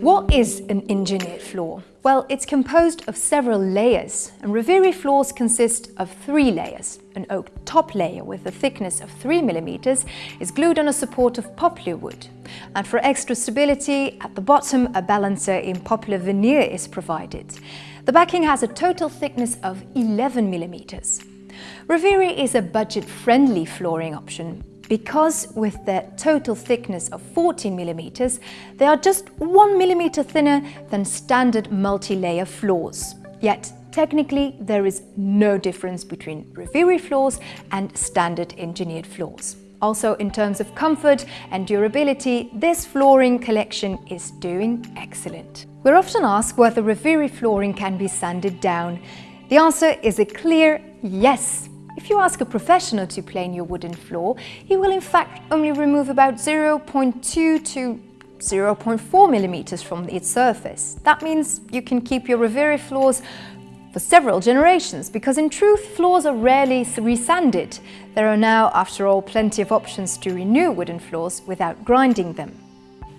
What is an engineered floor? Well, it's composed of several layers, and Reviri floors consist of three layers. An oak top layer with a thickness of 3 mm is glued on a support of poplar wood. And for extra stability, at the bottom a balancer in poplar veneer is provided. The backing has a total thickness of 11 mm. Reviri is a budget-friendly flooring option because with their total thickness of 14 millimeters, they are just 1 millimeter thinner than standard multi-layer floors. Yet, technically, there is no difference between Reviri floors and standard engineered floors. Also, in terms of comfort and durability, this flooring collection is doing excellent. We're often asked whether Reviri flooring can be sanded down. The answer is a clear yes. If you ask a professional to plane your wooden floor, he will in fact only remove about 0.2 to 0.4 millimeters from its surface. That means you can keep your Reviri floors for several generations, because in truth, floors are rarely resanded. There are now, after all, plenty of options to renew wooden floors without grinding them.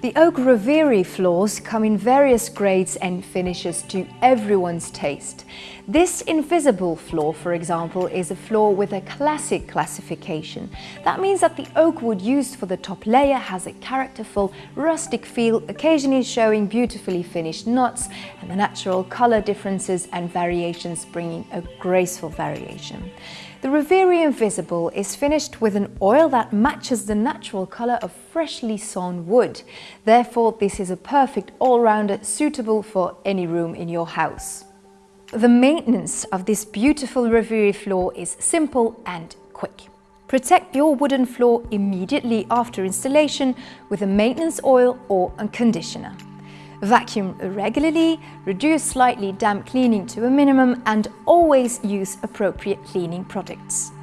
The Oak Reviri floors come in various grades and finishes to everyone's taste. This invisible floor, for example, is a floor with a classic classification. That means that the oak wood used for the top layer has a characterful, rustic feel, occasionally showing beautifully finished knots and the natural color differences and variations bringing a graceful variation. The Reviri Invisible is finished with an oil that matches the natural colour of freshly sawn wood. Therefore, this is a perfect all-rounder suitable for any room in your house. The maintenance of this beautiful Reviri floor is simple and quick. Protect your wooden floor immediately after installation with a maintenance oil or a conditioner. Vacuum regularly, reduce slightly damp cleaning to a minimum and always use appropriate cleaning products.